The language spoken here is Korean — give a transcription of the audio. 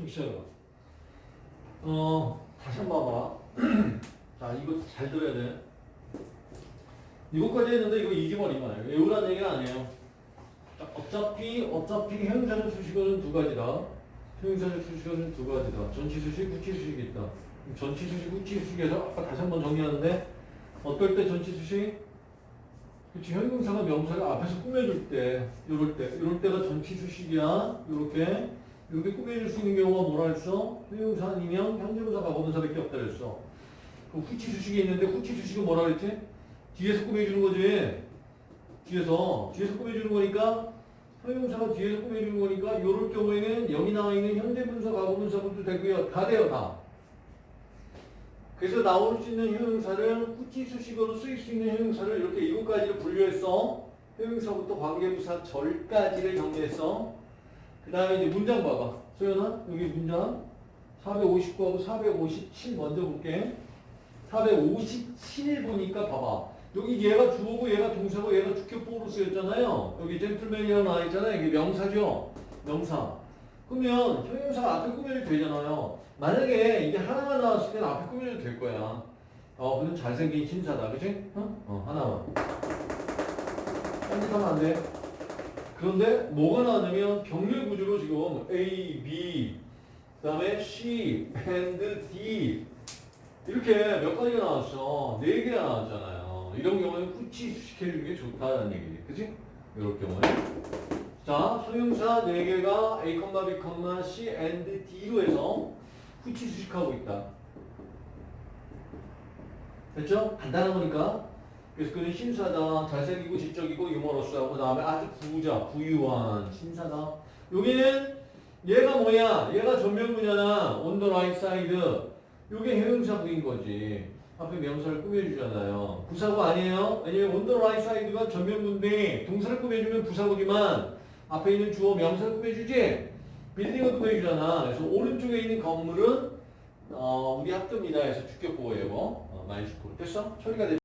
청취자가. 어, 다시 한 번 봐봐. 자, 이거 잘 들어야 돼. 이거까지 했는데 이거 잊어버리면 외우라는 얘기는 아니에요. 자, 어차피, 어차피 형용사적 수식어는 두 가지다. 형용사적 수식어는 두 가지다. 전치 수식, 후치수식이 있다. 전치 수식, 후치수식에서 아까 다시 한 번 정리하는데 어떨 때 전치 수식? 그치, 형용사가 명사를 앞에서 꾸며줄 때, 요럴 때, 요럴 때가 전치 수식이야. 요렇게. 이렇게 꾸며줄 수 있는 경우가 뭐라 했어? 형용사 아니면 현재분사, 과거분사밖에 없다 그랬어. 그 후치 수식이 있는데 후치 수식은 뭐라 그랬지? 뒤에서 꾸며주는 거지. 뒤에서. 뒤에서 꾸며주는 거니까 형용사가 뒤에서 꾸며주는 거니까 요럴 경우에는 여기 나와 있는 현재분사, 과거분사분도 되고요. 다 돼요, 다. 그래서 나올 수 있는 형용사를 후치 수식어로 쓰일 수 있는 형용사를 이렇게 가지로 분류했어. 형용사부터 관계부사 절까지를 정리했어. 그 다음에 이제 문장 봐봐. 소연아, 여기 문장 459하고 457 먼저 볼게. 457 보니까 봐봐. 여기 얘가 주어고 얘가 동사고 얘가 주격보로 쓰였잖아요. 여기 젠틀맨이라고 나와 있잖아요. 이게 명사죠. 명사. 그러면 형용사가 앞에 꾸며도 되잖아요. 만약에 이게 하나만 나왔을 때는 앞에 꾸며도 될 거야. 어, 그럼 잘생긴 신사다. 그치? 어? 어, 하나만. 딴짓하면 안 돼. 그런데 뭐가 나왔냐면 병렬 구조로 지금 A, B, 그 다음에 C, and D 이렇게 몇 가지가 나왔어. 네 개가 나왔잖아요. 이런 경우에 후치 수식해주는 게 좋다는 얘기지. 그치? 이럴 경우에. 자, 형용사 네 개가 A, B, C, and D로 해서 후치 수식하고 있다. 됐죠? 간단한 거니까. 그래서 그는 신사다, 잘생기고 지적이고 유머러스하고 그다음에 아주 부자, 부유한 신사다. 여기는 얘가 뭐야? 얘가 전면부잖아. on the right side. 요게 형용사구인 거지. 앞에 명사를 꾸며주잖아요. 부사구 아니에요? 왜냐면 the right side가 전면부인데 동사를 꾸며주면 부사구지만 앞에 있는 주어 명사를 꾸며주지? building을 꾸며주잖아. 그래서 오른쪽에 있는 건물은 어, 우리 학교입니다. 해서 주격 보어예요. 어, my school. 됐어? 처리가 됐